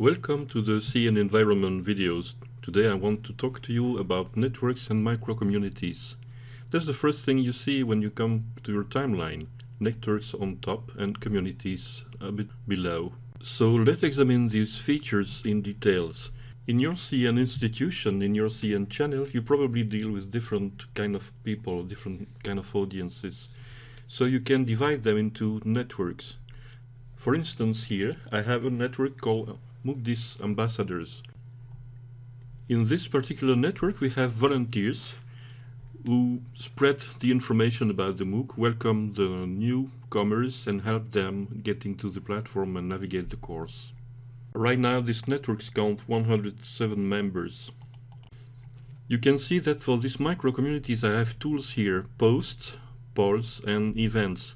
Welcome to the CEN Environment videos. Today I want to talk to you about networks and micro-communities. That's the first thing you see when you come to your timeline. Networks on top and communities a bit below. So let's examine these features in details. In your CEN institution, in your CEN channel, you probably deal with different kind of people, different kind of audiences. So you can divide them into networks. For instance, here I have a network called Mukdis Ambassadors. In this particular network we have volunteers who spread the information about the MOOC, welcome the newcomers and help them getting to the platform and navigate the course. Right now this network count 107 members. You can see that for these micro communities I have tools here, posts, polls and events.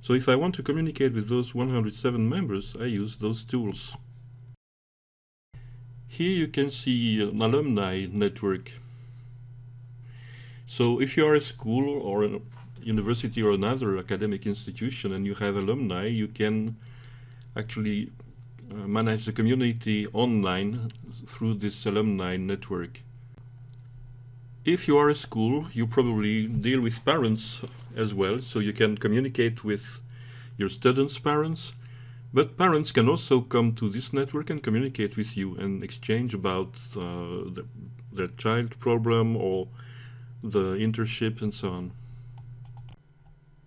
So if I want to communicate with those 107 members, I use those tools. Here you can see an alumni network. So if you are a school or a university or another academic institution and you have alumni, you can actually uh, manage the community online through this alumni network. If you are a school, you probably deal with parents as well, so you can communicate with your students' parents, but parents can also come to this network and communicate with you and exchange about uh, the, their child problem or the internship and so on.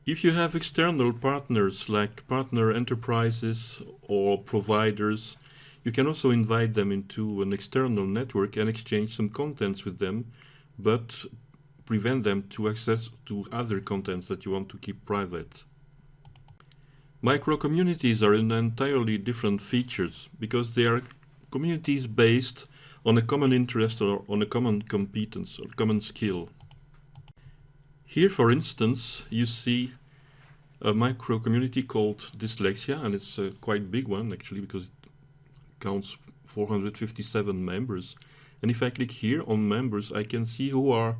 If you have external partners like partner enterprises or providers, you can also invite them into an external network and exchange some contents with them, but prevent them to access to other contents that you want to keep private. Micro-communities are an entirely different features because they are communities based on a common interest or on a common competence or common skill. Here, for instance, you see a micro-community called Dyslexia, and it's a quite big one actually because it counts 457 members. And if I click here on members, I can see who are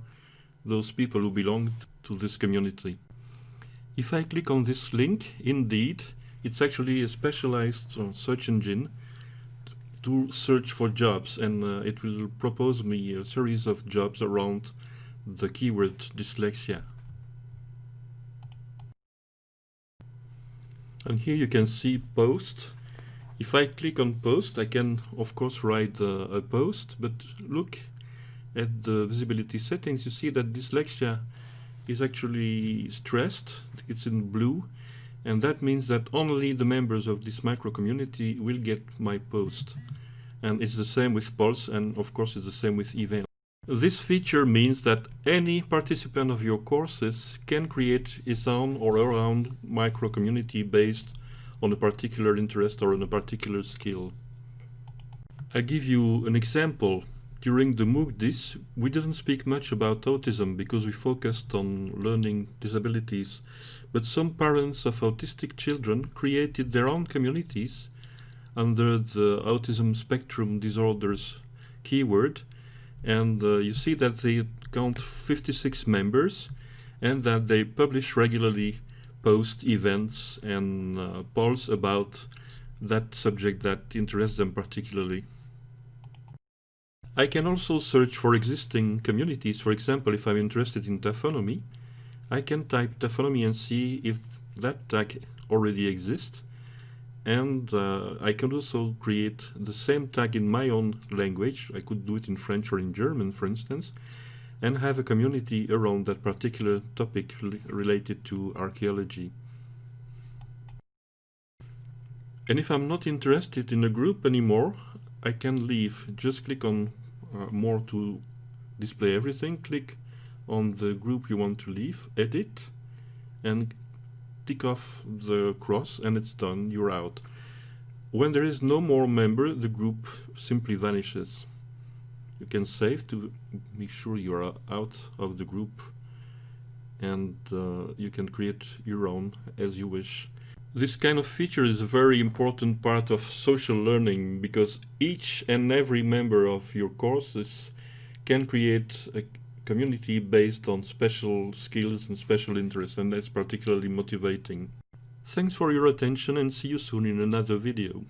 those people who belong to this community. If I click on this link, indeed, it's actually a specialized search engine to search for jobs and uh, it will propose me a series of jobs around the keyword dyslexia. And here you can see post. If I click on post, I can of course write uh, a post, but look at the visibility settings, you see that dyslexia is actually stressed, it's in blue, and that means that only the members of this micro community will get my post. And it's the same with polls, and of course it's the same with event. This feature means that any participant of your courses can create his own or her own micro community based on a particular interest or on a particular skill. I'll give you an example during the MOOC we didn't speak much about autism because we focused on learning disabilities, but some parents of autistic children created their own communities under the autism spectrum disorders keyword, and uh, you see that they count 56 members and that they publish regularly post events and uh, polls about that subject that interests them particularly. I can also search for existing communities. For example, if I'm interested in taphonomy, I can type taphonomy and see if that tag already exists. And uh, I can also create the same tag in my own language. I could do it in French or in German, for instance, and have a community around that particular topic related to archaeology. And if I'm not interested in a group anymore, I can leave. Just click on more to display everything, click on the group you want to leave, edit, and tick off the cross and it's done, you're out. When there is no more member, the group simply vanishes. You can save to make sure you're out of the group and uh, you can create your own as you wish. This kind of feature is a very important part of social learning because each and every member of your courses can create a community based on special skills and special interests and that's particularly motivating. Thanks for your attention and see you soon in another video.